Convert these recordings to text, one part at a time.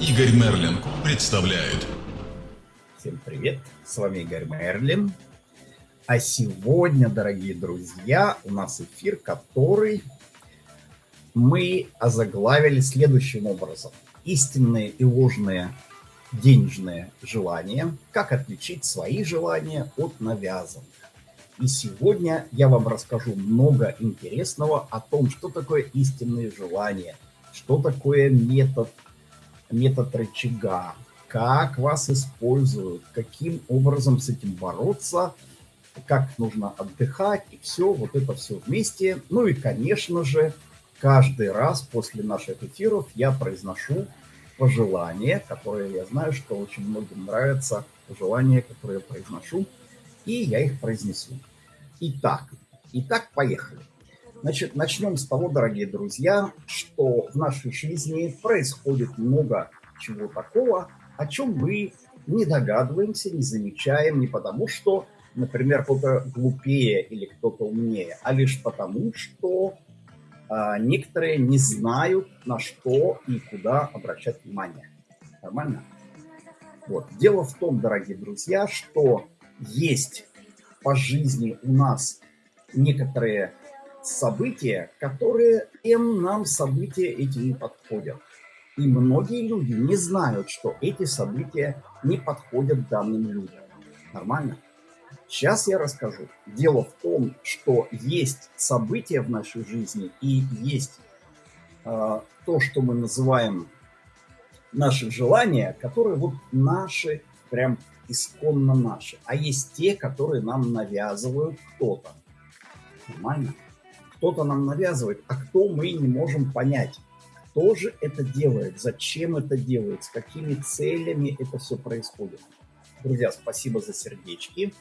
Игорь Мерлин представляет. Всем привет, с вами Игорь Мерлин. А сегодня, дорогие друзья, у нас эфир, который мы озаглавили следующим образом. Истинные и ложные денежные желания. Как отличить свои желания от навязанных. И сегодня я вам расскажу много интересного о том, что такое истинные желания, что такое метод метод рычага, как вас используют, каким образом с этим бороться, как нужно отдыхать, и все, вот это все вместе. Ну и, конечно же, каждый раз после наших эфиров я произношу пожелания, которые я знаю, что очень многим нравятся, пожелания, которые я произношу, и я их произнесу. Итак, итак, поехали. Значит, начнем с того, дорогие друзья, что в нашей жизни происходит много чего такого, о чем мы не догадываемся, не замечаем, не потому что, например, кто-то глупее или кто-то умнее, а лишь потому, что а, некоторые не знают, на что и куда обращать внимание. Нормально? Вот. Дело в том, дорогие друзья, что есть по жизни у нас некоторые события, которые им нам события эти не подходят. И многие люди не знают, что эти события не подходят данным людям. Нормально? Сейчас я расскажу. Дело в том, что есть события в нашей жизни и есть э, то, что мы называем наши желания, которые вот наши, прям исконно наши. А есть те, которые нам навязывают кто-то. Нормально? Кто-то нам навязывает, а кто мы не можем понять. Кто же это делает, зачем это делает, с какими целями это все происходит. Друзья, спасибо за сердечки.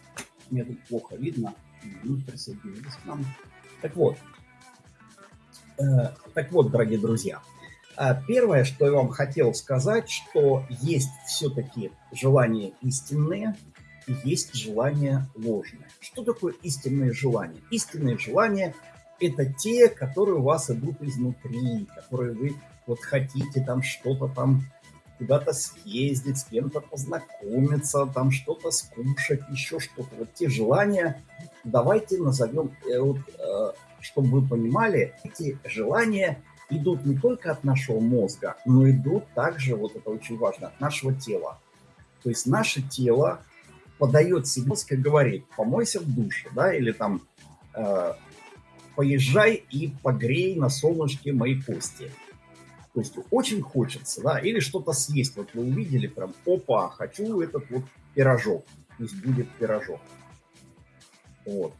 Мне тут плохо видно. Ну, присоединились к нам. Так вот, э, так вот, дорогие друзья, э, первое, что я вам хотел сказать, что есть все-таки желания истинные, и есть желания ложные. Что такое истинные желания? Истинные желания это те, которые у вас идут изнутри, которые вы вот хотите там что-то там куда-то съездить, с кем-то познакомиться, там что-то скушать, еще что-то. Вот те желания, давайте назовем, э, вот, э, чтобы вы понимали, эти желания идут не только от нашего мозга, но идут также, вот это очень важно, от нашего тела. То есть наше тело подает себе, и говорит, помойся в душе, да, или там э, поезжай и погрей на солнышке мои кости. То есть очень хочется, да, или что-то съесть. Вот вы увидели прям, опа, хочу этот вот пирожок, пусть будет пирожок. Вот.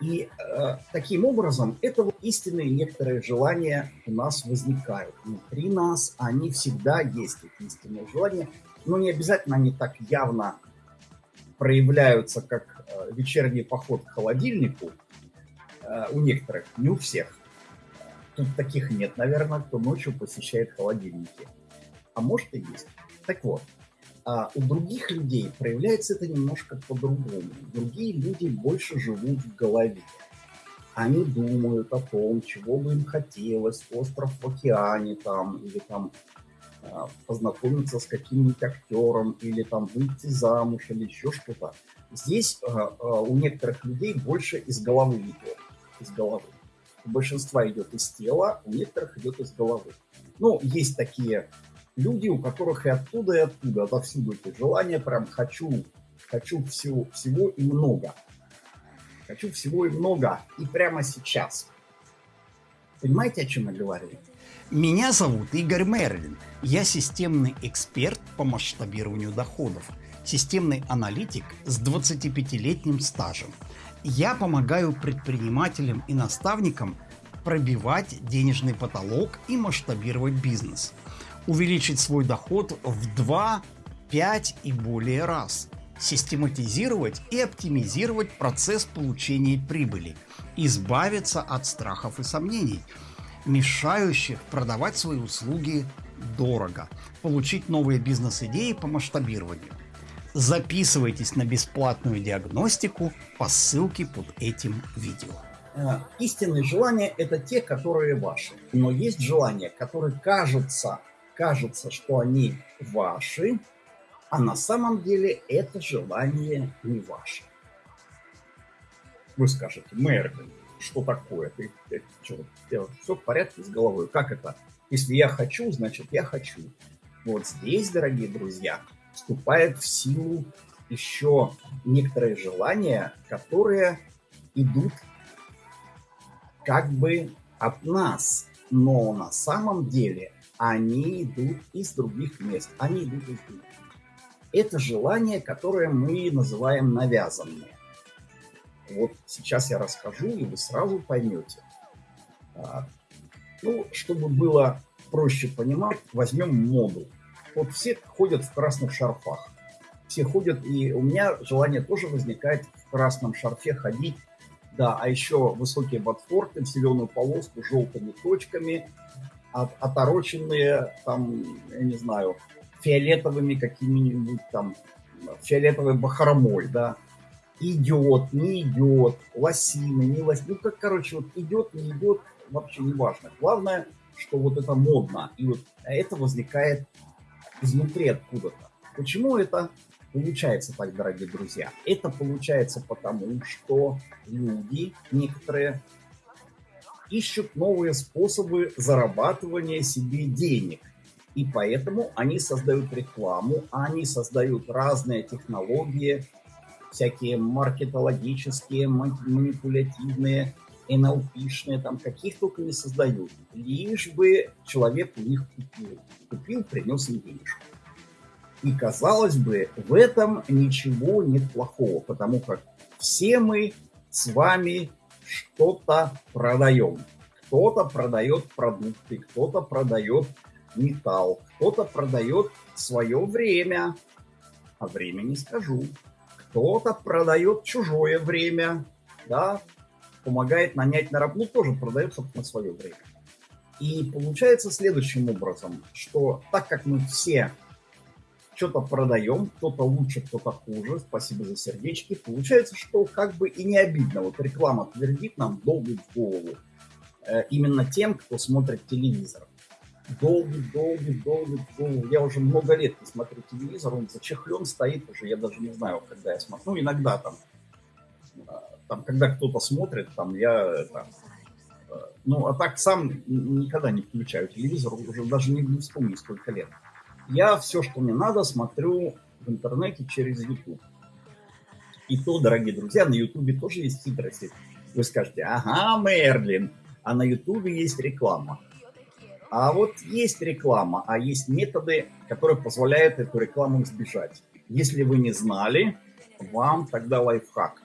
И э, таким образом, это вот истинные некоторые желания у нас возникают. Внутри нас они всегда есть, эти истинные желания, но не обязательно они так явно проявляются, как э, вечерний поход к холодильнику, у некоторых, не у всех. Тут таких нет, наверное, кто ночью посещает холодильники. А может и есть. Так вот, а у других людей проявляется это немножко по-другому. Другие люди больше живут в голове. Они думают о том, чего бы им хотелось, остров в океане там, или там э, познакомиться с каким-нибудь актером, или там выйти замуж, или еще что-то. Здесь э, у некоторых людей больше из головы идет из головы. У большинства идет из тела, у некоторых идет из головы. Ну, есть такие люди, у которых и оттуда, и оттуда, отовсюду эти желания, прям хочу, хочу всего, всего и много. Хочу всего и много, и прямо сейчас. Понимаете, о чем я говорю? Меня зовут Игорь Мерлин. Я системный эксперт по масштабированию доходов, системный аналитик с 25-летним стажем – я помогаю предпринимателям и наставникам пробивать денежный потолок и масштабировать бизнес. Увеличить свой доход в 2, 5 и более раз. Систематизировать и оптимизировать процесс получения прибыли. Избавиться от страхов и сомнений, мешающих продавать свои услуги дорого. Получить новые бизнес-идеи по масштабированию. Записывайтесь на бесплатную диагностику по ссылке под этим видео. Э, истинные желания – это те, которые ваши. Но есть желания, которые кажутся кажется, что они ваши, а на самом деле это желание не ваше. Вы скажете, Мерлин, что такое? Ты, ты, что, все в порядке с головой? Как это? Если я хочу, значит я хочу. Вот здесь, дорогие друзья, вступает в силу еще некоторые желания, которые идут как бы от нас, но на самом деле они идут из других мест, они идут из других. Это желание, которое мы называем навязанные. Вот сейчас я расскажу, и вы сразу поймете. А, ну, чтобы было проще понимать, возьмем моду. Вот все ходят в красных шарфах. Все ходят, и у меня желание тоже возникает в красном шарфе ходить. Да, а еще высокие ботфорты, зеленую полоску желтыми точками, от, отороченные, там, я не знаю, фиолетовыми какими-нибудь там, фиолетовой бахромой, да, идет, не идет, лосины, не лосины, ну, как, короче, вот идет, не идет, вообще не важно. Главное, что вот это модно, и вот это возникает изнутри откуда-то. Почему это получается так, дорогие друзья? Это получается потому, что люди некоторые ищут новые способы зарабатывания себе денег. И поэтому они создают рекламу, они создают разные технологии, всякие маркетологические, манипулятивные, NLP-шные, там каких только не создают. Лишь бы человек у них купил. Купил, принес им денежку. И казалось бы, в этом ничего нет плохого, потому как все мы с вами что-то продаем. Кто-то продает продукты, кто-то продает металл, кто-то продает свое время, а время не скажу. Кто-то продает чужое время, да, помогает нанять на работу, тоже продает, собственно, свое время. И получается следующим образом, что так как мы все что-то продаем, кто-то лучше, кто-то хуже, спасибо за сердечки, получается, что как бы и не обидно. Вот реклама твердит нам долбит в голову. Э, именно тем, кто смотрит телевизор. Долбит, долбит, долбит в голову. Я уже много лет не смотрю телевизор, он зачехлен стоит уже, я даже не знаю, когда я смотрю. Ну, иногда там, э, там когда кто-то смотрит, там я там, э, ну, а так сам никогда не включаю телевизор, уже даже не вспомню, сколько лет. Я все, что мне надо, смотрю в интернете через YouTube. И то, дорогие друзья, на YouTube тоже есть хитрости. Вы скажете, ага, Мерлин, а на YouTube есть реклама. А вот есть реклама, а есть методы, которые позволяют эту рекламу избежать. Если вы не знали, вам тогда лайфхак.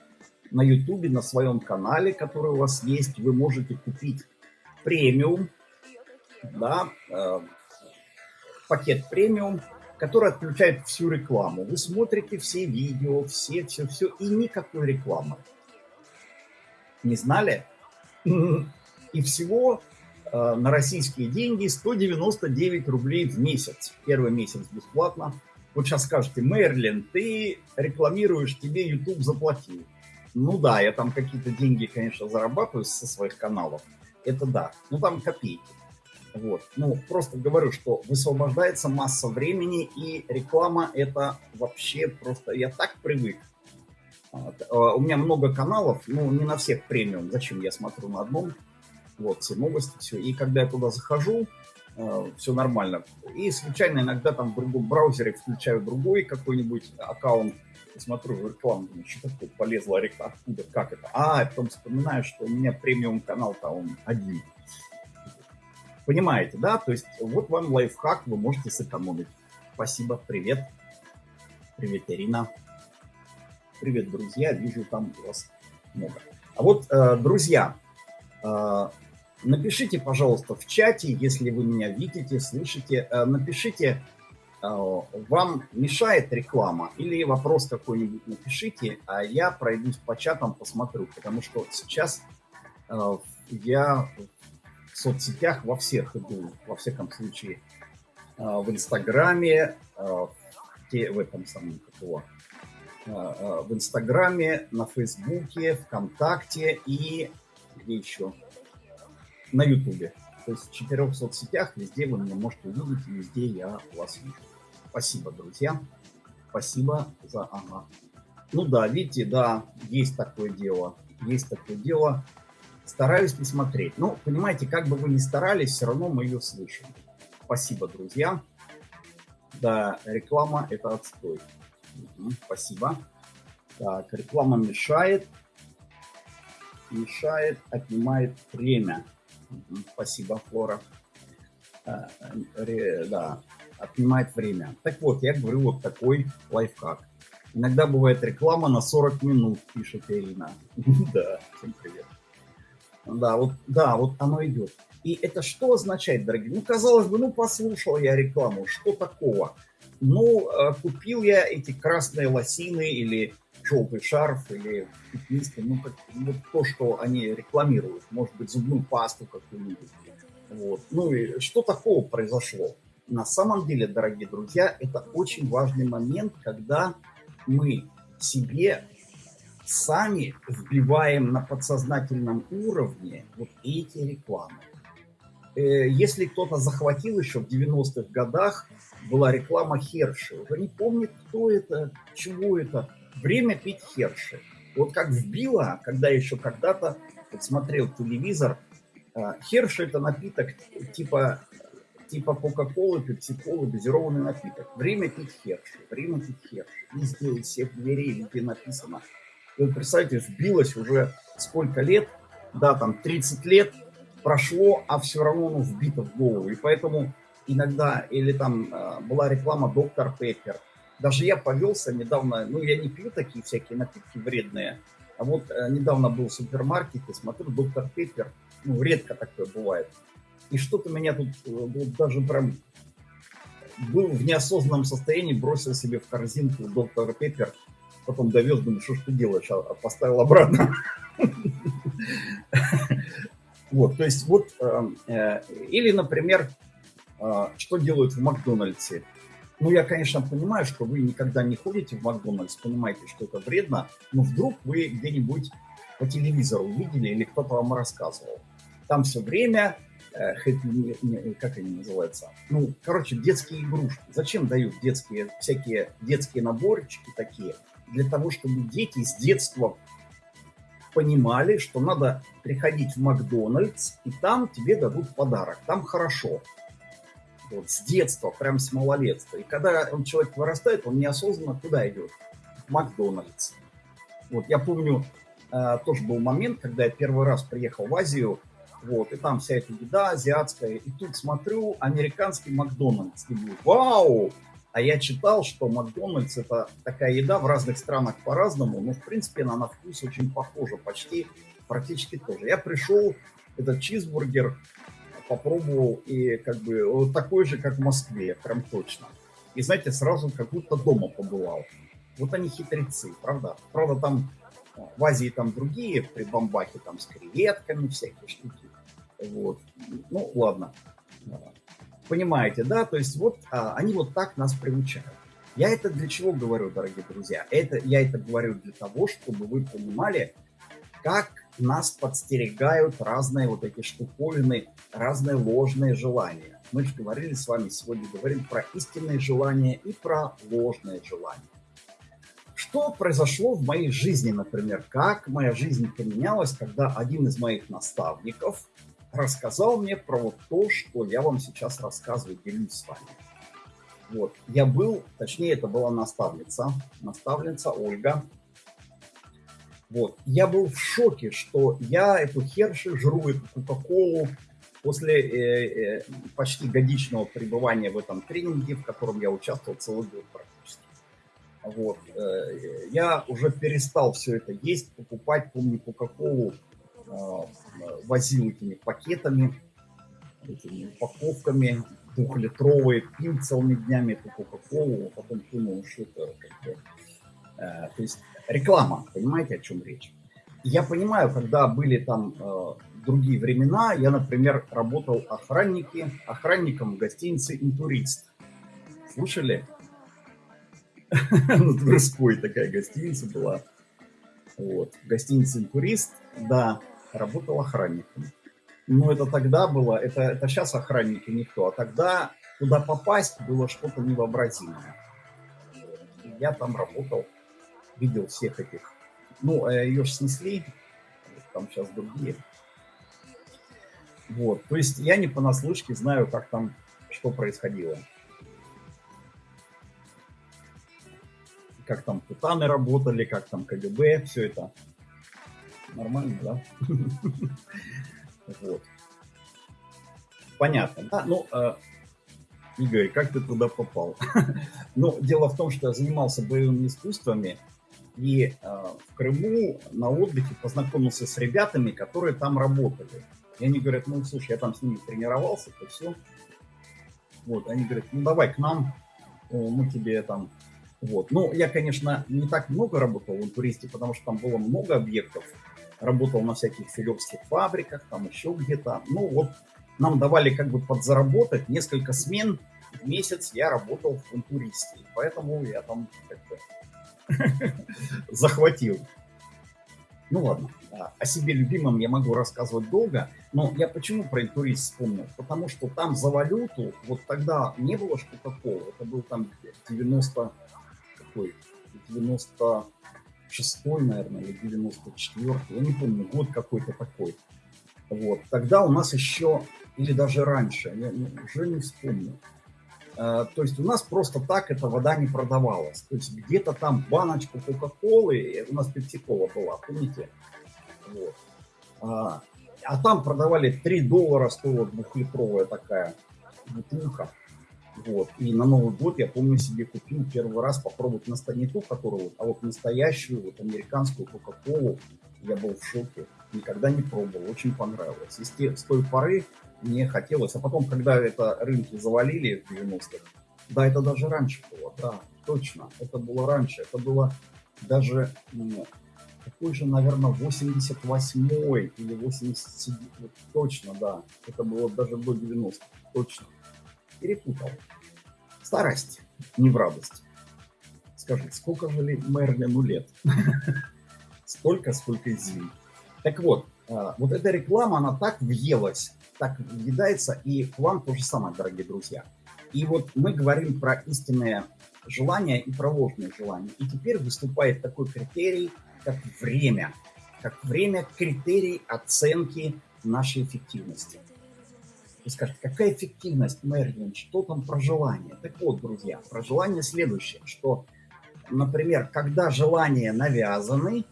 На YouTube, на своем канале, который у вас есть, вы можете купить премиум, да, э, пакет премиум, который отключает всю рекламу. Вы смотрите все видео, все, все, все, и никакой рекламы. Не знали? И всего э, на российские деньги 199 рублей в месяц. Первый месяц бесплатно. Вот сейчас скажете, Мерлин, ты рекламируешь, тебе YouTube заплатил. Ну да, я там какие-то деньги, конечно, зарабатываю со своих каналов. Это да. Ну там копейки. Вот. Ну, просто говорю, что высвобождается масса времени, и реклама это вообще просто... Я так привык. А, у меня много каналов, ну, не на всех премиум. Зачем я смотрю на одном? Вот, все новости, все. И когда я туда захожу, э, все нормально. И случайно иногда там в другом браузере включаю другой какой-нибудь аккаунт, смотрю рекламу, думаю, что такое, полезла реклама, откуда, как это? А, потом вспоминаю, что у меня премиум канал-то он один. Понимаете, да? То есть вот вам лайфхак, вы можете сэкономить. Спасибо, привет. Привет, Ирина. Привет, друзья, вижу там вас много. А вот, э, друзья, э, напишите, пожалуйста, в чате, если вы меня видите, слышите, э, напишите, вам мешает реклама или вопрос какой-нибудь напишите, а я пройдусь по чатам, посмотрю, потому что сейчас я соцсетях, во всех иду, во всяком случае, а, в Инстаграме, в этом самом, как его, в Инстаграме, на Фейсбуке, ВКонтакте и где еще? На Ютубе. То есть в четырех соцсетях везде вы меня можете увидеть, везде я вас вижу. Спасибо, друзья. Спасибо за... Ага. Ну да, видите, да, есть такое дело. Есть такое дело. Стараюсь не смотреть. Ну, понимаете, как бы вы ни старались, все равно мы ее слышим. Спасибо, друзья. Да, реклама – это отстой. Угу, спасибо. Так, реклама мешает. Мешает, отнимает время. Угу, спасибо, Флора. А, ре, да, отнимает время. Так вот, я говорю вот такой лайфхак. Иногда бывает реклама на 40 минут, пишет Ирина. Да, всем привет. Да, вот, да, вот оно идет. И это что означает, дорогие? Ну, казалось бы, ну, послушал я рекламу, что такого? Ну, э, купил я эти красные лосины или желтый шарф или пятнистый, ну, как, вот то, что они рекламируют, может быть, зубную пасту какую-нибудь. Вот. Ну и что такого произошло? На самом деле, дорогие друзья, это очень важный момент, когда мы себе сами вбиваем на подсознательном уровне вот эти рекламы. Э, если кто-то захватил еще в 90-х годах, была реклама Херши. Уже не помнит, кто это, чего это. Время пить Херши. Вот как вбило, когда еще когда-то вот смотрел телевизор, э, Херши это напиток типа типа Кока-Колы, Пепси-Колы, газированный напиток. Время пить Херши, время пить Херши. Везде, из всех дверей везде написано. И вот представьте, вбилось уже сколько лет, да, там 30 лет прошло, а все равно оно вбито в голову. И поэтому иногда, или там э, была реклама Доктор Пеппер. Даже я повелся недавно, ну я не пью такие всякие напитки вредные, а вот э, недавно был в супермаркете, смотрю, Доктор Пеппер, ну редко такое бывает. И что-то меня тут э, вот даже прям был в неосознанном состоянии, бросил себе в корзинку доктор Пеппер, потом довез, думаю, что ж ты делаешь, а, а поставил обратно. Вот, то есть вот, эм, э, или, например, э, что делают в Макдональдсе. Ну, я, конечно, понимаю, что вы никогда не ходите в Макдональдс, понимаете, что это вредно, но вдруг вы где-нибудь по телевизору видели или кто-то вам рассказывал. Там все время Э, как они называются? Ну, короче, детские игрушки. Зачем дают детские, всякие детские наборчики такие? Для того, чтобы дети с детства понимали, что надо приходить в Макдональдс, и там тебе дадут подарок, там хорошо. Вот, с детства, прям с малолетства. И когда он, человек вырастает, он неосознанно куда идет? В Макдональдс. Вот, я помню, э, тоже был момент, когда я первый раз приехал в Азию, вот, и там вся эта еда азиатская. И тут смотрю американский Макдональдс. И думаю, вау! А я читал, что Макдональдс это такая еда в разных странах по-разному, но в принципе она на вкус очень похожа, почти, практически тоже. Я пришел, этот чизбургер попробовал, и как бы такой же, как в Москве, прям точно. И знаете, сразу как будто дома побывал. Вот они хитрецы, правда? Правда, там в Азии там другие при бомбахе, там с креветками всякие штуки. Вот. Ну, ладно. Понимаете, да? То есть вот а, они вот так нас приучают. Я это для чего говорю, дорогие друзья? Это, я это говорю для того, чтобы вы понимали, как нас подстерегают разные вот эти штуковины, разные ложные желания. Мы же говорили с вами сегодня, говорим про истинные желания и про ложные желания. Что произошло в моей жизни, например? Как моя жизнь поменялась, когда один из моих наставников рассказал мне про вот то, что я вам сейчас рассказываю, делюсь с вами. Вот, я был, точнее, это была наставница, наставница Ольга. Вот, я был в шоке, что я эту херши жру, эту кока-колу после э, э, почти годичного пребывания в этом тренинге, в котором я участвовал целый год практически. Вот, э, я уже перестал все это есть, покупать, помню, кока-колу возил этими пакетами, этими упаковками двухлитровые, пил целыми днями эту Кока-Колу, а потом думал, что это как бы... Э, то есть реклама, понимаете, о чем речь? Я понимаю, когда были там э, другие времена, я, например, работал охранники, охранником в гостинице «Интурист». Слышали? На Тверской такая гостиница была. Вот. Гостиница «Интурист», да работал охранником. Но это тогда было, это, это сейчас охранники никто, а тогда туда попасть было что-то невообразимое. Я там работал, видел всех этих. Ну, э, ее же снесли, там сейчас другие. Вот, то есть я не понаслышке знаю, как там, что происходило. Как там Путаны работали, как там КГБ, все это. Нормально, да? Вот. Понятно. Да? Ну, э, Игорь, как ты туда попал? ну, дело в том, что я занимался боевыми искусствами, и э, в Крыму на отдыхе познакомился с ребятами, которые там работали. И они говорят, ну, слушай, я там с ними тренировался, то все. Вот, они говорят, ну, давай к нам, мы тебе там... Вот. Ну, я, конечно, не так много работал в туристе, потому что там было много объектов, работал на всяких филевских фабриках, там еще где-то. Ну вот нам давали как бы подзаработать несколько смен в месяц я работал в интуристе. Поэтому я там как бы захватил. Ну ладно, о себе любимом я могу рассказывать долго, но я почему про интурист вспомнил? Потому что там за валюту, вот тогда не было ж Кока-Колы, это был там 90, какой, 90, 96 наверное, или 94 я не помню, год какой-то такой. Вот. Тогда у нас еще, или даже раньше, я уже не вспомню. А, то есть у нас просто так эта вода не продавалась. То есть где-то там баночку Кока-Колы, у нас пепси-кола была, помните? Вот. А, а там продавали 3 доллара стоила двухлитровая такая бутылка. Вот. И на Новый год, я помню, себе купил первый раз попробовать не ту, которую, а вот настоящую, вот американскую Кока-Колу. Я был в шоке. Никогда не пробовал. Очень понравилось. И с, те, с той поры мне хотелось. А потом, когда это рынки завалили в 90-х, да, это даже раньше было, да, точно. Это было раньше. Это было даже, ну, какой же, наверное, 88-й или 87 точно, да. Это было даже до 90 точно перепутал. Старость, не в радость. Скажи, сколько ли Мерлину лет? Сколько и зим. Так вот, а, вот эта реклама, она так въелась, так въедается, и к вам то же самое, дорогие друзья. И вот мы говорим про истинное желание и про ложные желания. И теперь выступает такой критерий, как время. Как время критерий оценки нашей эффективности. Вы скажете, какая эффективность Мерлин, что там про желание? Так вот, друзья, про желание следующее, что, например, когда желания навязаны,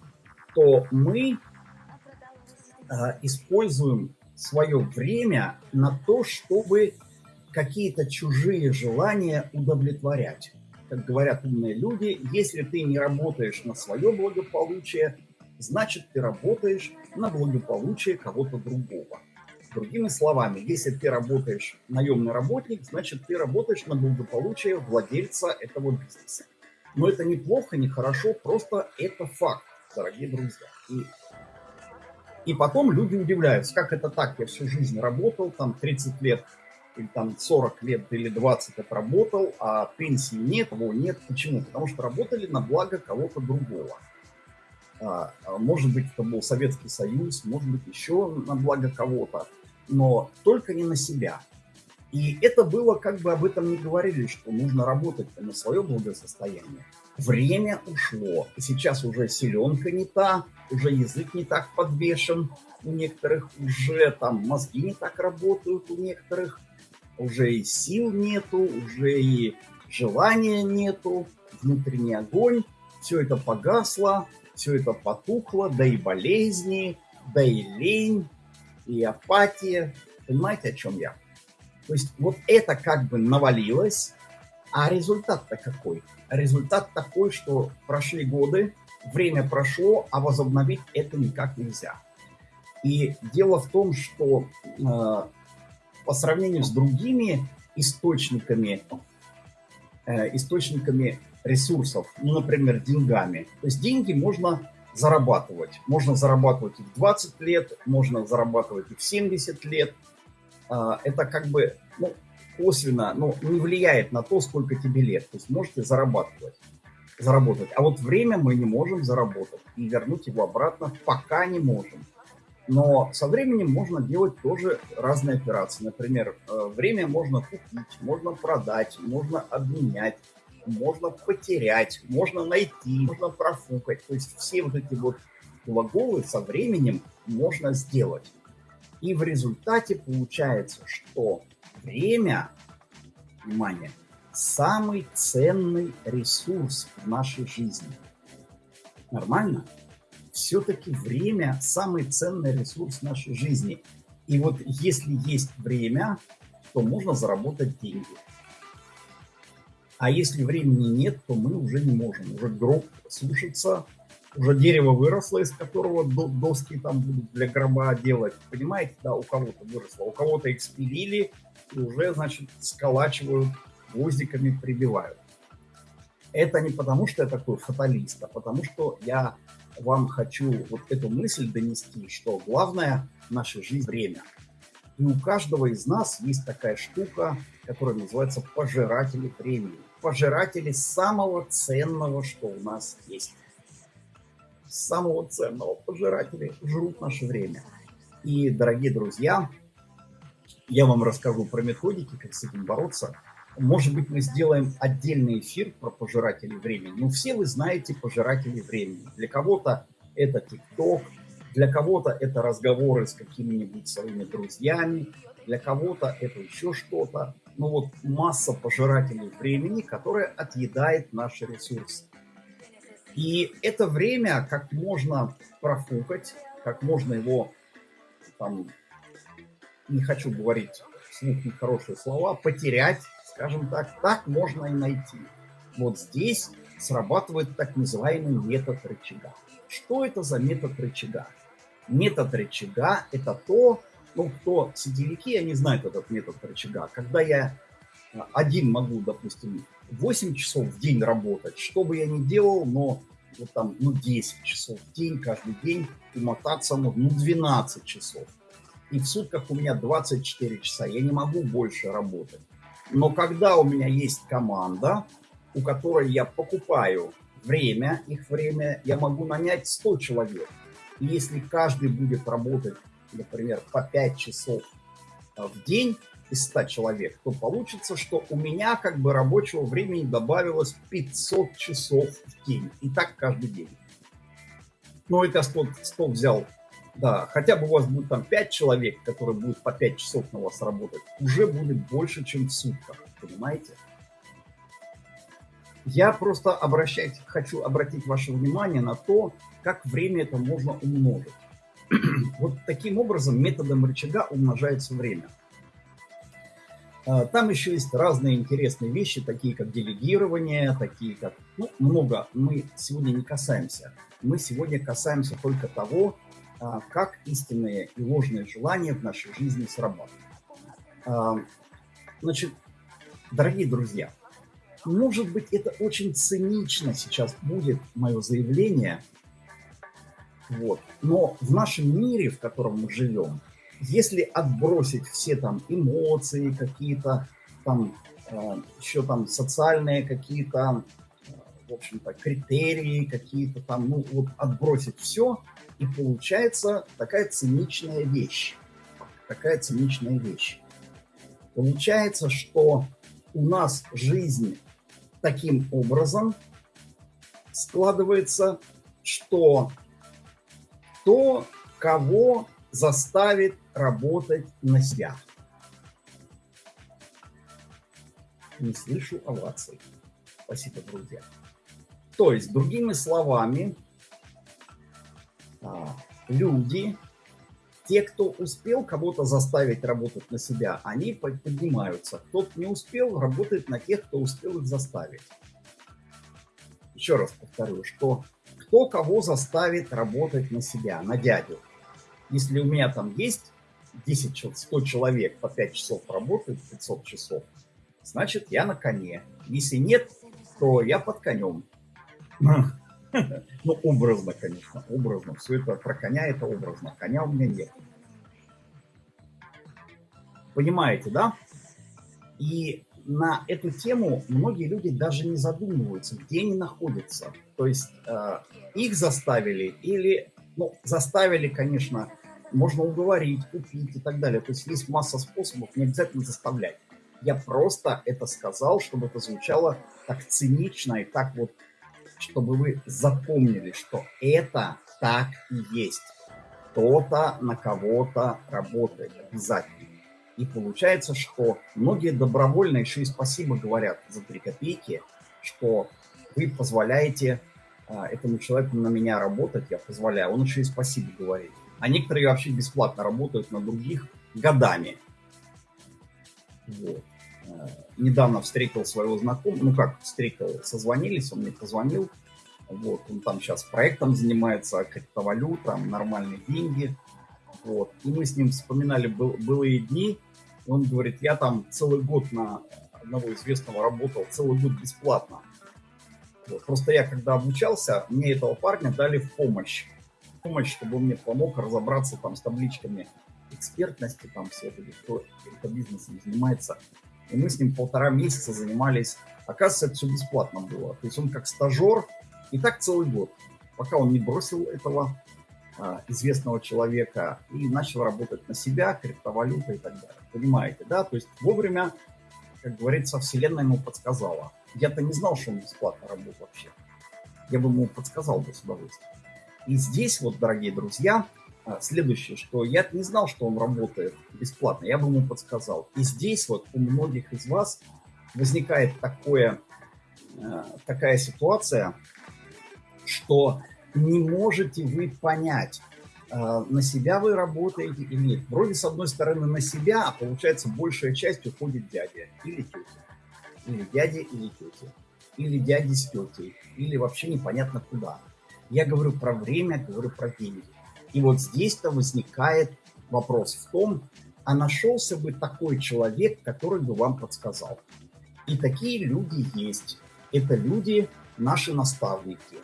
то мы э, используем свое время на то, чтобы какие-то чужие желания удовлетворять. Как говорят умные люди, если ты не работаешь на свое благополучие, значит ты работаешь на благополучие кого-то другого. Другими словами, если ты работаешь наемный работник, значит ты работаешь на благополучие владельца этого бизнеса. Но это неплохо, не хорошо, просто это факт, дорогие друзья. И, и потом люди удивляются, как это так, я всю жизнь работал, там 30 лет или там 40 лет или 20 отработал, а пенсии нет, его нет. Почему? Потому что работали на благо кого-то другого. А, а может быть, это был Советский Союз, может быть, еще на благо кого-то но только не на себя. И это было, как бы об этом не говорили, что нужно работать на свое благосостояние. Время ушло. Сейчас уже селенка не та, уже язык не так подвешен у некоторых, уже там мозги не так работают у некоторых, уже и сил нету, уже и желания нету, внутренний огонь, все это погасло, все это потухло, да и болезни, да и лень, и апатия. Понимаете, о чем я? То есть вот это как бы навалилось, а результат-то какой? Результат такой, что прошли годы, время прошло, а возобновить это никак нельзя. И дело в том, что э, по сравнению с другими источниками, э, источниками ресурсов, ну, например, деньгами, то есть деньги можно зарабатывать. Можно зарабатывать и в 20 лет, можно зарабатывать и в 70 лет. А, это как бы ну, косвенно ну, не влияет на то, сколько тебе лет. То есть можете зарабатывать, заработать. А вот время мы не можем заработать и вернуть его обратно пока не можем. Но со временем можно делать тоже разные операции. Например, э, время можно купить, можно продать, можно обменять, можно потерять, можно найти, можно профукать. То есть все вот эти вот глаголы со временем можно сделать. И в результате получается, что время, внимание, самый ценный ресурс в нашей жизни. Нормально? Все-таки время самый ценный ресурс нашей жизни. И вот если есть время, то можно заработать деньги. А если времени нет, то мы уже не можем. Уже гроб слушаться, уже дерево выросло, из которого доски там будут для гроба делать. Понимаете, да, у кого-то выросло, у кого-то их спилили и уже, значит, сколачивают, гвоздиками прибивают. Это не потому, что я такой фаталист, а потому что я вам хочу вот эту мысль донести, что главное в нашей жизни – время. И у каждого из нас есть такая штука, которая называется пожиратели времени. Пожиратели самого ценного, что у нас есть самого ценного пожиратели жрут наше время. И, дорогие друзья, я вам расскажу про методики, как с этим бороться. Может быть, мы сделаем отдельный эфир про пожирателей времени. Ну, все вы знаете пожирателей времени. Для кого-то это ТикТок, для кого-то это разговоры с какими-нибудь своими друзьями, для кого-то это еще что-то. Ну вот масса пожирателей времени, которая отъедает наши ресурсы. И это время как можно профукать, как можно его, там, не хочу говорить вслух нехорошие слова, потерять, скажем так, так можно и найти. Вот здесь срабатывает так называемый метод рычага. Что это за метод рычага? Метод рычага – это то, ну, кто сетевики, они знают этот метод рычага. Когда я один могу, допустим, 8 часов в день работать, что бы я ни делал, но вот там, ну, 10 часов в день, каждый день, умотаться, ну, 12 часов. И в сутках у меня 24 часа, я не могу больше работать. Но когда у меня есть команда, у которой я покупаю время, их время, я могу нанять 100 человек. И если каждый будет работать, например, по 5 часов а, в день, из 100 человек, то получится, что у меня как бы рабочего времени добавилось 500 часов в день. И так каждый день. Ну, это 100, 100 взял, да, хотя бы у вас будет там 5 человек, которые будут по 5 часов на вас работать, уже будет больше, чем в сутках, понимаете? Я просто обращать, хочу обратить ваше внимание на то, как время это можно умножить. вот таким образом методом рычага умножается время. А, там еще есть разные интересные вещи, такие как делегирование, такие как... Ну, много мы сегодня не касаемся. Мы сегодня касаемся только того, а, как истинные и ложные желания в нашей жизни срабатывают. А, значит, дорогие друзья, может быть, это очень цинично сейчас будет мое заявление, вот, но в нашем мире, в котором мы живем, если отбросить все там эмоции какие-то, там э, еще там социальные какие-то, э, в общем-то, критерии какие-то там, ну вот отбросить все, и получается такая циничная вещь. Такая циничная вещь. Получается, что у нас жизнь таким образом складывается, что то, кого заставит работать на себя. Не слышу оваций. Спасибо, друзья. То есть, другими словами, а, люди, те, кто успел кого-то заставить работать на себя, они поднимаются. Тот не успел, работает на тех, кто успел их заставить. Еще раз повторю, что кто кого заставит работать на себя, на дядю. Если у меня там есть 10, 100 человек по 5 часов работают, 500 часов, значит, я на коне. Если нет, то я под конем. Ну, образно, конечно, образно. Все это про коня, это образно. Коня у меня нет. Понимаете, да? И на эту тему многие люди даже не задумываются, где они находятся. То есть э, их заставили или, ну, заставили, конечно, можно уговорить, купить и так далее. То есть есть масса способов, не обязательно заставлять. Я просто это сказал, чтобы это звучало так цинично и так вот, чтобы вы запомнили, что это так и есть. Кто-то на кого-то работает обязательно. И получается, что многие добровольно еще и спасибо говорят за 3 копейки, что вы позволяете а, этому человеку на меня работать, я позволяю, он еще и спасибо говорит. А некоторые вообще бесплатно работают на других годами. Вот. А, недавно встретил своего знакомого, ну как встретил, созвонились, он мне позвонил, вот, он там сейчас проектом занимается, криптовалюта, нормальные деньги, вот, и мы с ним вспоминали был, былые дни, он говорит, я там целый год на одного известного работал, целый год бесплатно, вот. Просто я, когда обучался, мне этого парня дали в помощь. В помощь, чтобы он мне помог разобраться там с табличками экспертности, там все это, кто это бизнесом занимается. И мы с ним полтора месяца занимались. Оказывается, это все бесплатно было. То есть он как стажер, и так целый год, пока он не бросил этого известного человека и начал работать на себя, криптовалюта и так далее. Понимаете, да? То есть вовремя, как говорится, вселенная ему подсказала. Я-то не знал, что он бесплатно работает вообще. Я бы ему подсказал бы с удовольствием. И здесь вот, дорогие друзья, а, следующее, что я не знал, что он работает бесплатно, я бы ему подсказал. И здесь вот у многих из вас возникает такое, а, такая ситуация, что не можете вы понять, а, на себя вы работаете или нет. Вроде с одной стороны на себя, а получается большая часть уходит дядя или тетя или дяди, или тети, или дяди с тетей, или вообще непонятно куда. Я говорю про время, говорю про деньги. И вот здесь-то возникает вопрос в том, а нашелся бы такой человек, который бы вам подсказал. И такие люди есть. Это люди, наши наставники.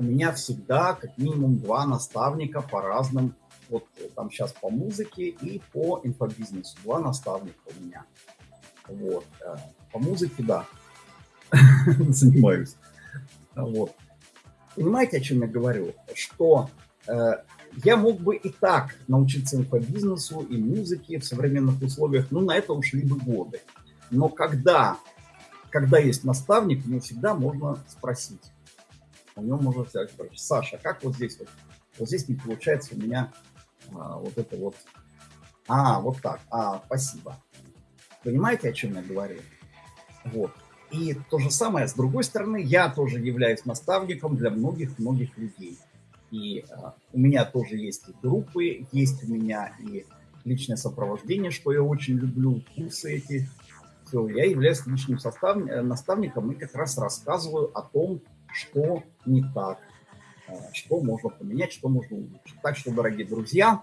У меня всегда как минимум два наставника по разным, вот там сейчас по музыке и по инфобизнесу. Два наставника у меня. Вот. Э, по музыке, да, занимаюсь. Вот. Понимаете, о чем я говорю? Что э, я мог бы и так научиться инфобизнесу и музыке в современных условиях, ну, на это ушли бы годы. Но когда, когда есть наставник, ему всегда можно спросить. У него можно сказать, Саша, как вот здесь вот? Вот здесь не получается у меня а, вот это вот. А, вот так. А, спасибо. Понимаете, о чем я говорю? Вот. И то же самое, с другой стороны, я тоже являюсь наставником для многих-многих людей. И э, у меня тоже есть и группы, есть у меня и личное сопровождение, что я очень люблю, курсы эти. Все, я являюсь личным состав, э, наставником и как раз рассказываю о том, что не так, э, что можно поменять, что можно улучшить. Так что, дорогие друзья...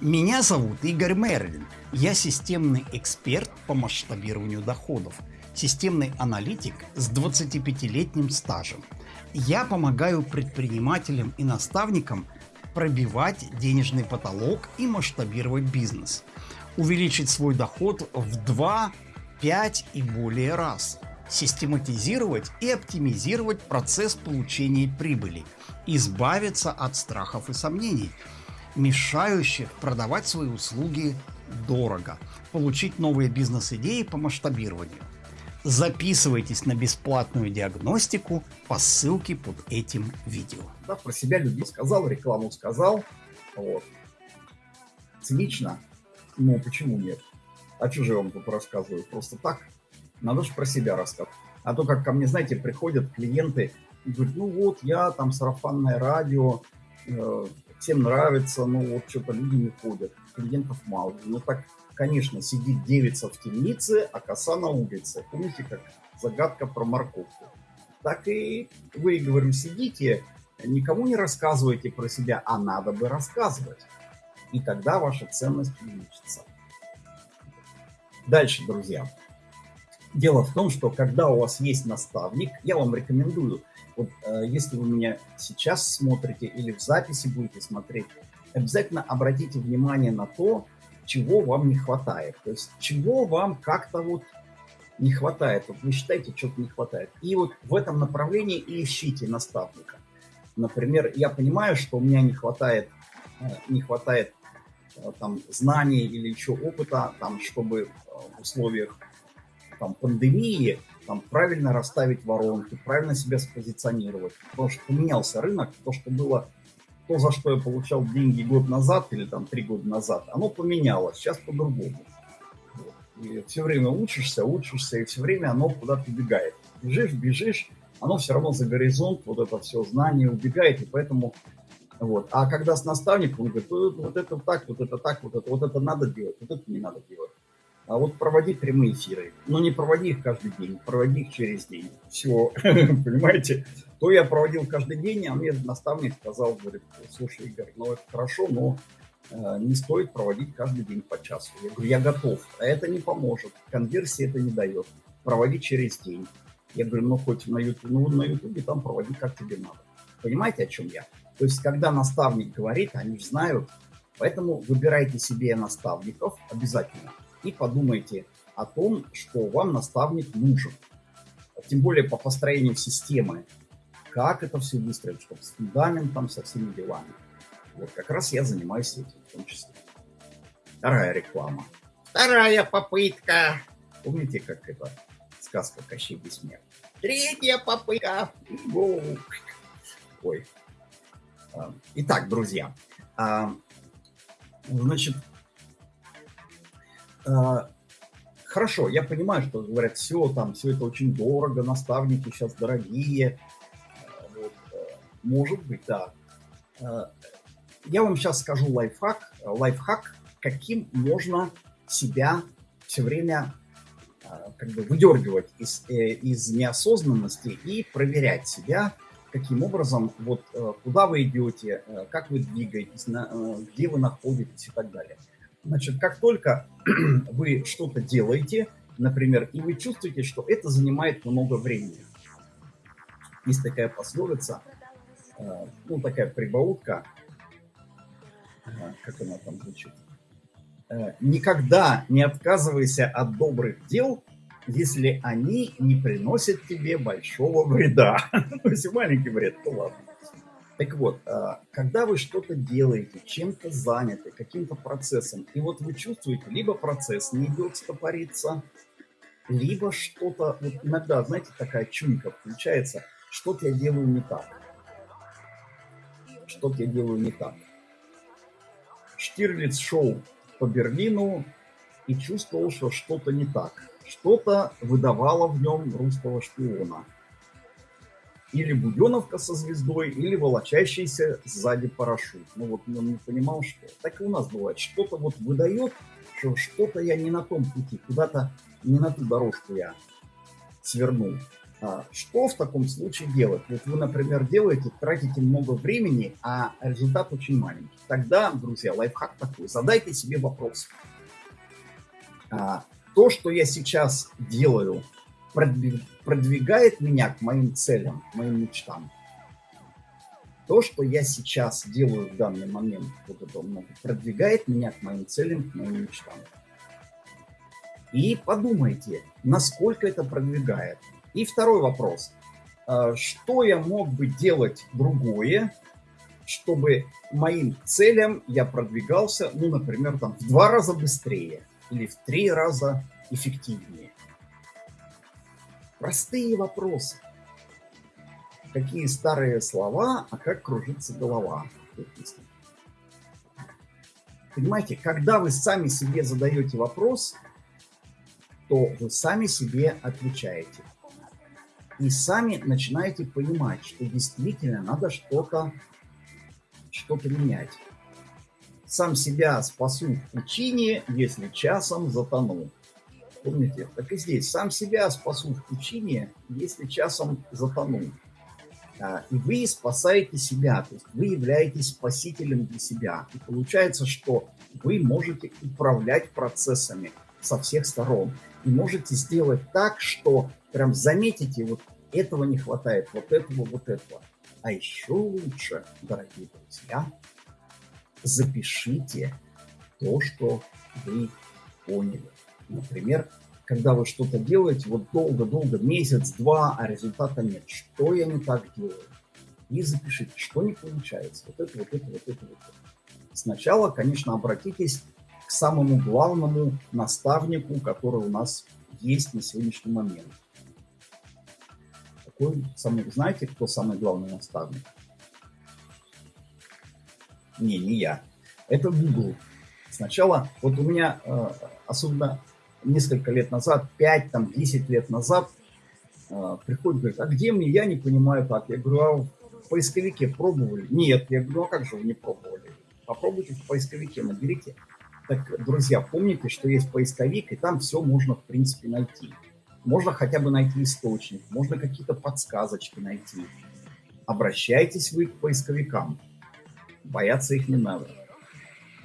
Меня зовут Игорь Мерлин. Я системный эксперт по масштабированию доходов – системный аналитик с 25-летним стажем. Я помогаю предпринимателям и наставникам пробивать денежный потолок и масштабировать бизнес, увеличить свой доход в 2, 5 и более раз, систематизировать и оптимизировать процесс получения прибыли, избавиться от страхов и сомнений, мешающих продавать свои услуги дорого, получить новые бизнес-идеи по масштабированию – Записывайтесь на бесплатную диагностику по ссылке под этим видео. Да, про себя людей сказал, рекламу сказал. Вот. Цинично? Ну, почему нет? А я вам тут рассказываю? Просто так? Надо же про себя рассказывать. А то, как ко мне, знаете, приходят клиенты и говорят, ну вот, я там сарафанное радио, э, всем нравится, ну вот что-то люди не ходят, клиентов мало. Ну так конечно, сидит девица в темнице, а коса на улице. Помните, как загадка про морковку? Так и вы, говорю, сидите, никому не рассказывайте про себя, а надо бы рассказывать. И тогда ваша ценность увеличится. Дальше, друзья. Дело в том, что когда у вас есть наставник, я вам рекомендую, вот э, если вы меня сейчас смотрите или в записи будете смотреть, обязательно обратите внимание на то, чего вам не хватает. То есть чего вам как-то вот не хватает. Вот вы считаете, что-то не хватает. И вот в этом направлении ищите наставника. Например, я понимаю, что у меня не хватает, э, не хватает э, там знаний или еще опыта, там, чтобы э, в условиях там, пандемии там, правильно расставить воронки, правильно себя спозиционировать. Потому что поменялся рынок, то, что было, то, за что я получал деньги год назад или там три года назад, оно поменялось, сейчас по-другому. И все время учишься, учишься, и все время оно куда-то убегает. Бежишь, бежишь, оно все равно за горизонт, вот это все знание убегает, и поэтому вот. А когда с наставником, он говорит, вот это так, вот это так, вот это, вот это надо делать, вот это не надо делать. А вот проводи прямые эфиры. Но не проводи их каждый день, проводи их через день. Все, понимаете? То я проводил каждый день, а мне наставник сказал, говорит, слушай, Игорь, ну это хорошо, но э, не стоит проводить каждый день по часу. Я говорю, я готов, а это не поможет, конверсии это не дает. Проводи через день. Я говорю, ну хоть на YouTube, ну на YouTube там проводи как тебе надо. Понимаете, о чем я? То есть, когда наставник говорит, они знают, поэтому выбирайте себе наставников обязательно и подумайте о том, что вам наставник нужен. Тем более по построению системы. Как это все выстроить, чтобы с фундаментом, со всеми делами. Вот как раз я занимаюсь этим в том числе. Вторая реклама. Вторая попытка. Помните, как это сказка Кощей Бессмертный? Третья попытка. Ой. А, итак, друзья. А, значит, хорошо, я понимаю, что говорят, все там, все это очень дорого, наставники сейчас дорогие. Вот, может быть, да. Я вам сейчас скажу лайфхак, лайфхак, каким можно себя все время как бы выдергивать из, э, из неосознанности и проверять себя, каким образом, вот куда вы идете, как вы двигаетесь, где вы находитесь и так далее. Значит, как только вы что-то делаете, например, и вы чувствуете, что это занимает много времени. Есть такая пословица, э, ну, такая прибаутка, э, как она там звучит. Э, Никогда не отказывайся от добрых дел, если они не приносят тебе большого вреда. Ну, если маленький вред, то ладно. Так вот, а, когда вы что-то делаете, чем-то заняты, каким-то процессом, и вот вы чувствуете, либо процесс не идет стопориться, либо что-то, вот иногда, знаете, такая чуйка включается, что-то я делаю не так. Что-то я делаю не так. Штирлиц шел по Берлину и чувствовал, что что-то не так. Что-то выдавало в нем русского шпиона – или буденовка со звездой, или волочащийся сзади парашют. Ну вот он не понимал, что. Так и у нас бывает. Что-то вот выдает, что что-то я не на том пути, куда-то не на ту дорожку я свернул. А что в таком случае делать? Вот вы, например, делаете, тратите много времени, а результат очень маленький. Тогда, друзья, лайфхак такой. Задайте себе вопрос. А, то, что я сейчас делаю, продвигает меня к моим целям, к моим мечтам. То, что я сейчас делаю в данный момент, вот это много, продвигает меня к моим целям, к моим мечтам. И подумайте, насколько это продвигает. И второй вопрос. А, что я мог бы делать другое, чтобы моим целям я продвигался, ну, например, там, в два раза быстрее или в три раза эффективнее? Простые вопросы. Какие старые слова, а как кружится голова. Понимаете, когда вы сами себе задаете вопрос, то вы сами себе отвечаете. И сами начинаете понимать, что действительно надо что-то что, -то, менять. Сам себя спасу в пучине, если часом затону. Помните? Так и здесь. Сам себя спасу в пучине, если часом затону. А, и вы спасаете себя, то есть вы являетесь спасителем для себя. И получается, что вы можете управлять процессами со всех сторон. И можете сделать так, что прям заметите, вот этого не хватает, вот этого, вот этого. А еще лучше, дорогие друзья, запишите то, что вы поняли. Например, когда вы что-то делаете, вот долго-долго, месяц-два, а результата нет. Что я не так делаю? И запишите, что не получается. Вот это, вот это, вот это, вот это. сначала, конечно, обратитесь к самому главному наставнику, который у нас есть на сегодняшний момент. Какой самый, знаете, кто самый главный наставник? Не, не я. Это Google. Сначала, вот у меня, э, особенно несколько лет назад, 5, там, 10 лет назад, э, приходит, говорит, а где мне, я не понимаю как. Я говорю, а в поисковике пробовали? Нет. Я говорю, ну а как же вы не пробовали? Попробуйте в поисковике, наберите. Так, друзья, помните, что есть поисковик, и там все можно, в принципе, найти. Можно хотя бы найти источник, можно какие-то подсказочки найти. Обращайтесь вы к поисковикам. Бояться их не надо.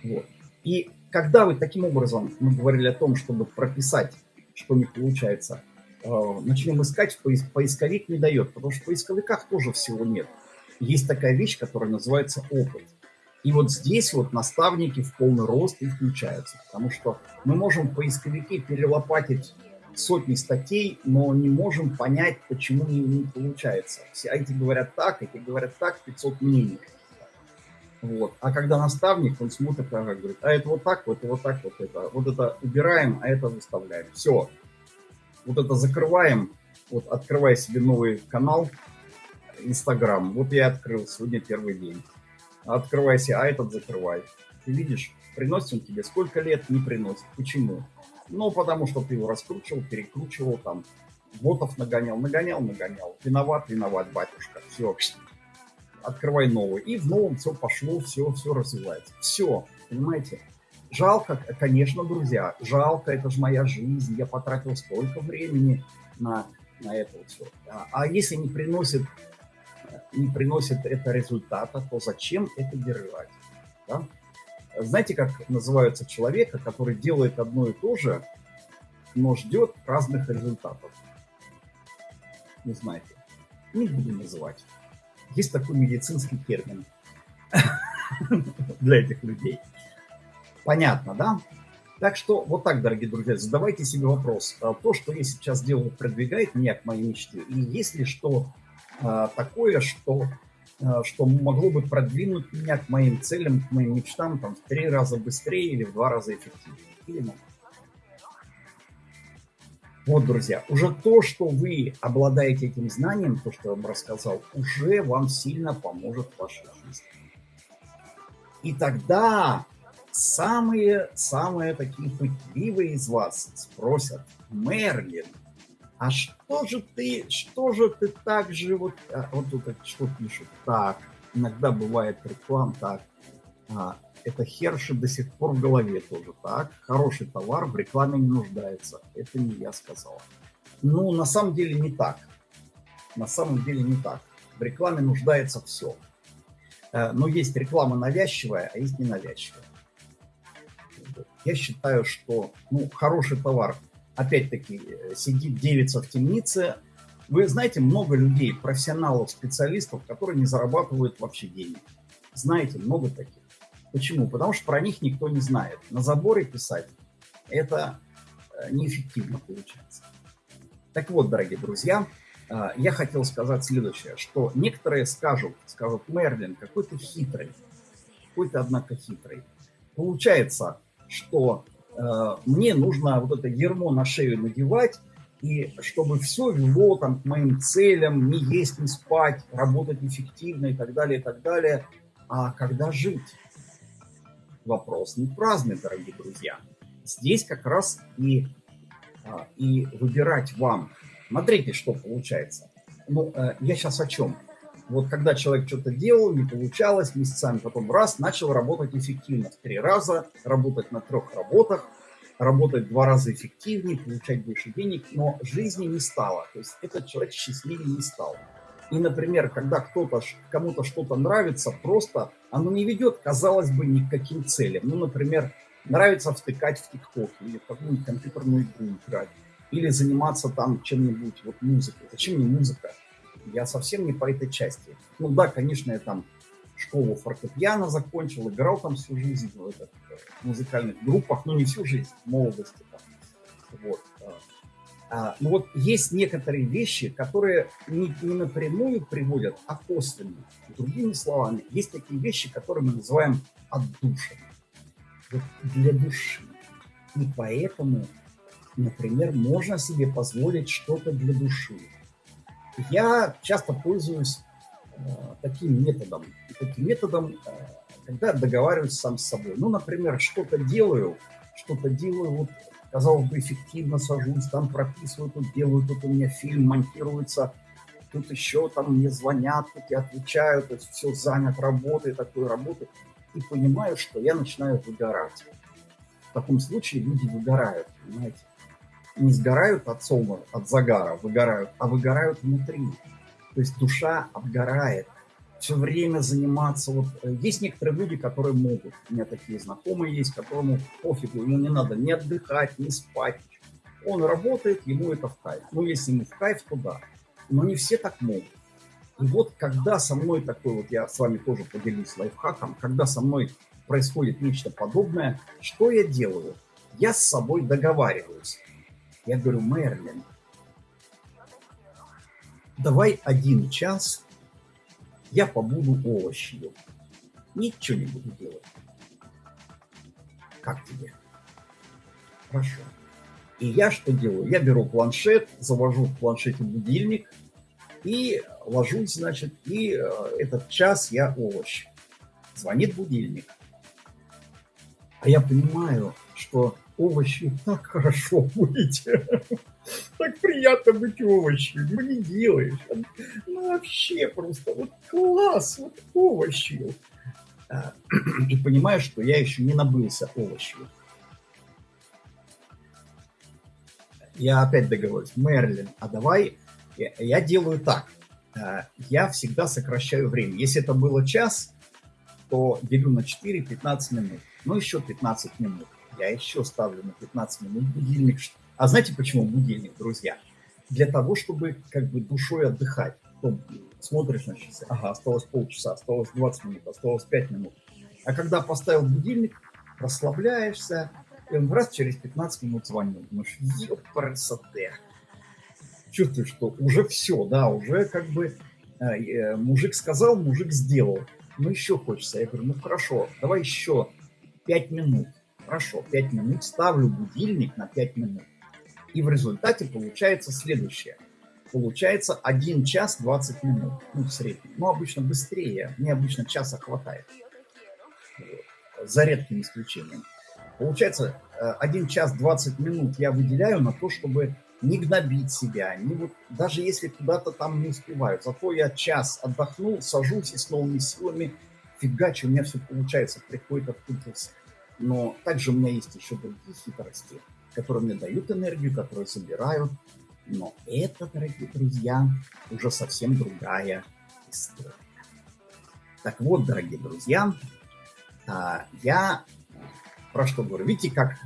Вот. И когда вы таким образом, мы говорили о том, чтобы прописать, что не получается, э, начнем искать, поисковик не дает, потому что в поисковиках тоже всего нет. Есть такая вещь, которая называется опыт. И вот здесь вот наставники в полный рост и включаются, потому что мы можем в поисковике перелопатить сотни статей, но не можем понять, почему не, не получается. Все эти говорят так, эти говорят так, 500 мнений. Вот. А когда наставник, он смотрит, и говорит, а это вот так, вот это вот так, вот это. Вот это убираем, а это выставляем. Все. Вот это закрываем. Вот открывая себе новый канал, Инстаграм. Вот я открыл, сегодня первый день. Открывайся, а этот закрывай. Ты видишь, приносит он тебе сколько лет, не приносит. Почему? Ну, потому что ты его раскручивал, перекручивал, там, ботов нагонял, нагонял, нагонял. Виноват, виноват, батюшка. Все, открывай новый. И в новом все пошло, все, все развивается. Все, понимаете? Жалко, конечно, друзья, жалко, это же моя жизнь, я потратил столько времени на, на это вот все. А, а если не приносит, не приносит это результата, то зачем это держать? Да? Знаете, как называется человека, который делает одно и то же, но ждет разных результатов? Не знаете. Не буду называть. Есть такой медицинский термин для этих людей. Понятно, да? Так что вот так, дорогие друзья, задавайте себе вопрос. А то, что я сейчас делаю, продвигает меня к моей мечте? И есть ли что а, такое, что Э, что могло бы продвинуть меня к моим целям, к моим мечтам там, в три раза быстрее или в два раза эффективнее. Или Вот, друзья, уже то, что вы обладаете этим знанием, то, что я вам рассказал, уже вам сильно поможет в вашей жизни. И тогда самые-самые такие пытливые из вас спросят, Мерлин, а что же ты, что же ты так же, вот, а, вот тут что пишут, так, иногда бывает реклам, так, а, это Херши до сих пор в голове тоже, так, хороший товар в рекламе не нуждается, это не я сказал. Ну, на самом деле не так, на самом деле не так, в рекламе нуждается все. Э, но есть реклама навязчивая, а есть ненавязчивая. Я считаю, что ну, хороший товар опять-таки, э, сидит девица в темнице. Вы знаете, много людей, профессионалов, специалистов, которые не зарабатывают вообще денег. Знаете, много таких. Почему? Потому что про них никто не знает. На заборе писать – это э, неэффективно получается. Так вот, дорогие друзья, э, я хотел сказать следующее, что некоторые скажут, скажут, Мерлин, какой ты хитрый, какой ты, однако, хитрый. Получается, что Э, мне нужно вот это ермо на шею надевать, и чтобы все вело там, к моим целям, не есть, не спать, работать эффективно и так далее, и так далее. А когда жить? Вопрос не праздный, дорогие друзья. Здесь как раз и, а, и выбирать вам. Смотрите, что получается. Ну, э, я сейчас о чем? Вот когда человек что-то делал, не получалось месяцами, потом раз, начал работать эффективно в три раза, работать на трех работах, работать два раза эффективнее, получать больше денег, но жизни не стало. То есть этот человек счастливее не стал. И, например, когда кто-то, кому-то что-то нравится, просто оно не ведет, казалось бы, ни к каким целям. Ну, например, нравится втыкать в ТикТок или в какую-нибудь компьютерную игру играть, или заниматься там чем-нибудь, вот музыкой. Зачем мне музыка? Я совсем не по этой части. Ну да, конечно, я там школу фортепиано закончил, играл там всю жизнь в, этот, в музыкальных группах, но не всю жизнь, в молодости. Там. Вот. А. А, ну вот есть некоторые вещи, которые не, не напрямую приводят, а косвенно. Другими словами, есть такие вещи, которые мы называем отдушиной. Вот для души. И поэтому, например, можно себе позволить что-то для души. Я часто пользуюсь э, таким методом. Таким методом, э, когда договариваюсь сам с собой. Ну, например, что-то делаю, что-то делаю вот казалось бы, эффективно сажусь, там прописываю, тут делаю, тут у меня фильм монтируется, тут еще там мне звонят, тут я отвечаю, то есть все занят работой, такой работой, и понимаю, что я начинаю выгорать. В таком случае люди выгорают, понимаете? Не сгорают от солнца, от загара, выгорают, а выгорают внутри. То есть душа обгорает – все время заниматься. Вот э, есть некоторые люди, которые могут. У меня такие знакомые есть, которому пофигу, ему не надо ни отдыхать, ни спать. Он работает, ему это в кайф. Ну, если ему в кайф, то да. Но не все так могут. И вот когда со мной такой, вот я с вами тоже поделюсь лайфхаком, когда со мной происходит нечто подобное, что я делаю? Я с собой договариваюсь. Я говорю, Мерлин, давай один час я побуду овощью. Ничего не буду делать. Как тебе? Хорошо. И я что делаю? Я беру планшет, завожу в планшете будильник и ложусь, значит, и э, этот час я овощ. Звонит будильник. А я понимаю, что овощи так хорошо быть. Так приятно быть овощем. Ну не делаешь. Ну вообще просто вот класс, вот овощью. А, и понимаю, что я еще не набылся овощью. Я опять договорюсь. Мерлин, а давай я, я делаю так. А, я всегда сокращаю время. Если это было час, то делю на 4 15 минут. Ну, еще 15 минут я еще ставлю на 15 минут будильник. А знаете почему будильник, друзья? Для того, чтобы как бы душой отдыхать. Потом смотришь на часы, ага, осталось полчаса, осталось 20 минут, осталось 5 минут. А когда поставил будильник, расслабляешься, и он раз через 15 минут звонил. Думаешь, ёпарасоте. Чувствуешь, что уже все, да, уже как бы э, э, мужик сказал, мужик сделал. Ну еще хочется. Я говорю, ну хорошо, давай еще 5 минут. Хорошо, 5 минут, ставлю будильник на 5 минут. И в результате получается следующее. Получается 1 час 20 минут, ну, в среднем. Ну, обычно быстрее, мне обычно часа хватает. За редким исключением. Получается, 1 час 20 минут я выделяю на то, чтобы не гнобить себя, не вот, даже если куда-то там не успеваю. Зато я час отдохнул, сажусь и с новыми силами фигачу, у меня все получается, приходит откуда-то но также у меня есть еще другие хитрости, которые мне дают энергию, которые собирают. Но это, дорогие друзья, уже совсем другая история. Так вот, дорогие друзья, а, я про что говорю? Видите, как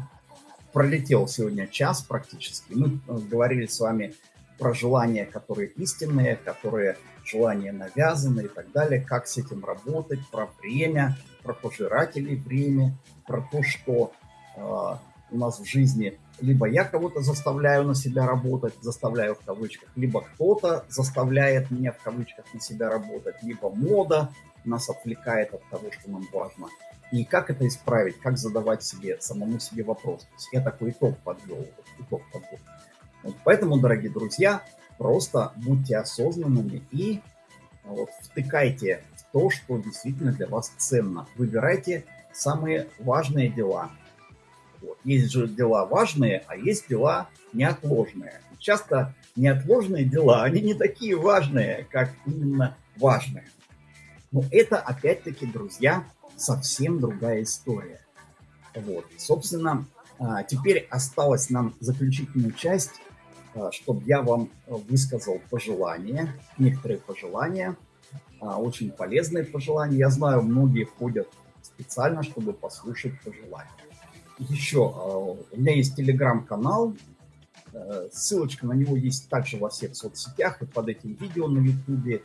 пролетел сегодня час практически. Мы э, говорили с вами про желания, которые истинные, которые желания навязаны и так далее, как с этим работать, про время, про пожирателей время, про то, что э, у нас в жизни либо я кого-то заставляю на себя работать, заставляю в кавычках, либо кто-то заставляет меня в кавычках на себя работать, либо мода нас отвлекает от того, что нам важно. И как это исправить, как задавать себе, самому себе вопрос. То есть я такой итог подвел. Итог подвел. Вот поэтому, дорогие друзья, просто будьте осознанными и вот, втыкайте в то, что действительно для вас ценно. Выбирайте самые важные дела. Вот. Есть же дела важные, а есть дела неотложные. Часто неотложные дела, они не такие важные, как именно важные. Но это, опять-таки, друзья, совсем другая история. Вот. Собственно, а, теперь осталось нам заключительную часть а, чтобы я вам высказал пожелания, некоторые пожелания, а, очень полезные пожелания. Я знаю, многие ходят специально, чтобы послушать пожелания. Еще, а, у меня есть телеграм-канал, э, ссылочка на него есть также во всех соцсетях и под этим видео на ютубе.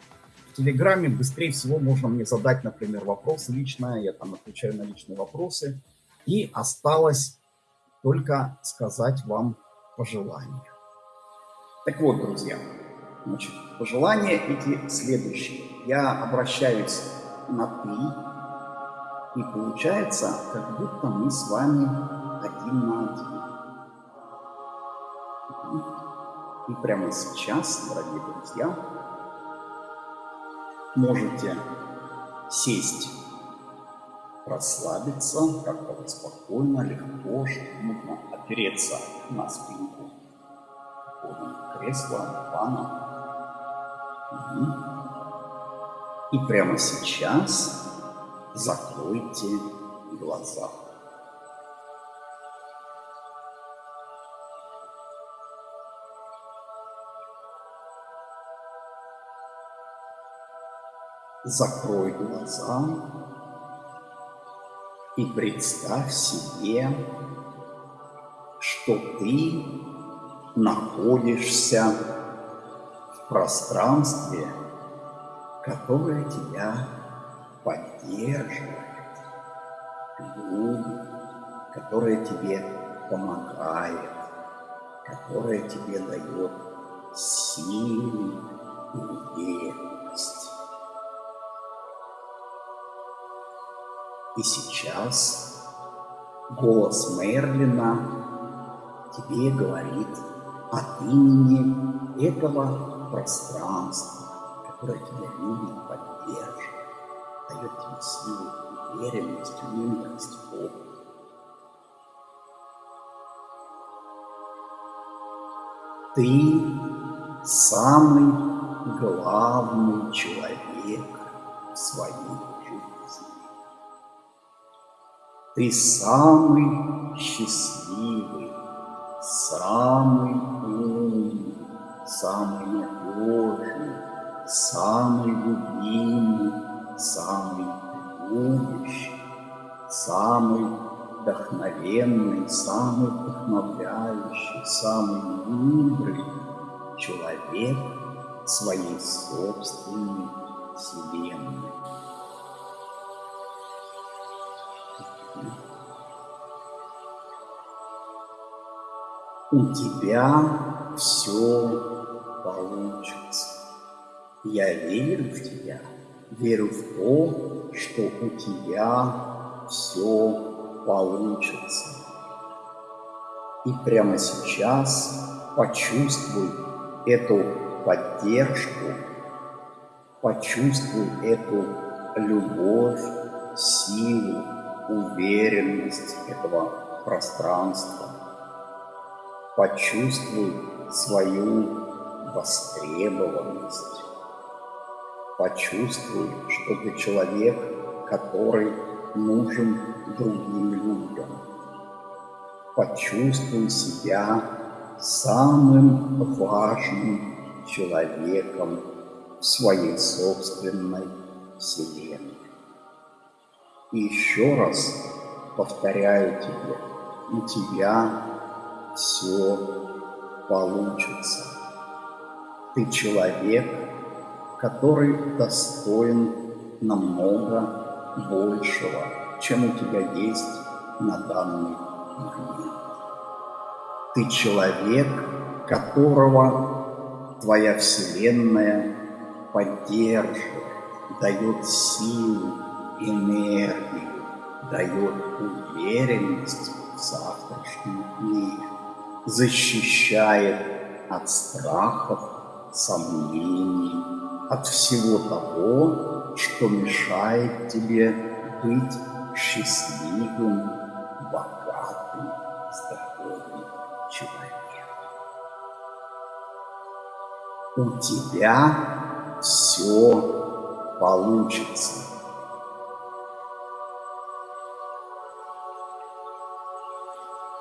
В телеграме быстрее всего можно мне задать, например, вопрос лично, я там отвечаю на личные вопросы. И осталось только сказать вам пожелания. Так вот, друзья, значит, пожелания эти следующие. Я обращаюсь на «ты», и получается, как будто мы с вами один на один. И прямо сейчас, дорогие друзья, можете сесть, расслабиться, как-то спокойно, легко, чтобы нужно опереться на спинку кресла. Угу. И прямо сейчас закройте глаза. Закрой глаза и представь себе, что ты находишься в пространстве, которое тебя поддерживает, любит, которое тебе помогает, которое тебе дает силу и уверенность. И сейчас голос Мерлина тебе говорит от имени этого пространства, которое тебя любит, поддерживает, дает тебе силу, уверенность, мудрость, опыт. Ты самый главный человек в своей жизни. Ты самый счастливый, самый умный, самый надежный, самый любимый, самый любящий, самый вдохновенный, самый вдохновляющий, самый мудрый человек своей собственной вселенной. у тебя все получится. Я верю в тебя, верю в то, что у тебя все получится. И прямо сейчас почувствуй эту поддержку, почувствуй эту любовь, силу, уверенность этого пространства Почувствуй свою востребованность. Почувствуй, что ты человек, который нужен другим людям. Почувствуй себя самым важным человеком в своей собственной вселенной. И еще раз повторяю тебе, у тебя все получится. Ты человек, который достоин намного большего, чем у тебя есть на данный момент. Ты человек, которого твоя Вселенная поддерживает, дает силу, энергию, дает уверенность в завтрашнем дне защищает от страхов, сомнений, от всего того, что мешает тебе быть счастливым, богатым, здоровым человеком. У тебя все получится.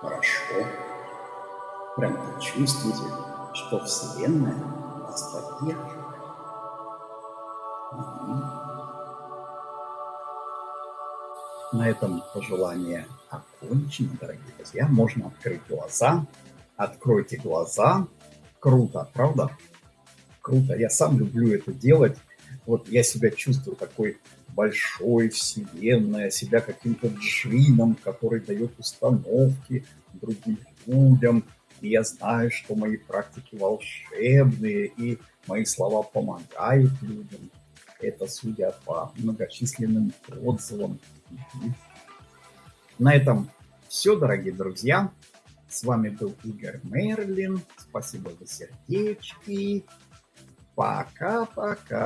Хорошо прям почувствуйте, что Вселенная вас поддерживает. На этом пожелание окончено, дорогие друзья. Можно открыть глаза. Откройте глаза. Круто, правда? Круто. Я сам люблю это делать. Вот я себя чувствую такой большой вселенной, себя каким-то джином, который дает установки другим людям, И я знаю, что мои практики волшебные, и мои слова помогают людям. Это судя по многочисленным отзывам. На этом все, дорогие друзья. С вами был Игорь Мерлин. Спасибо за сердечки. Пока-пока.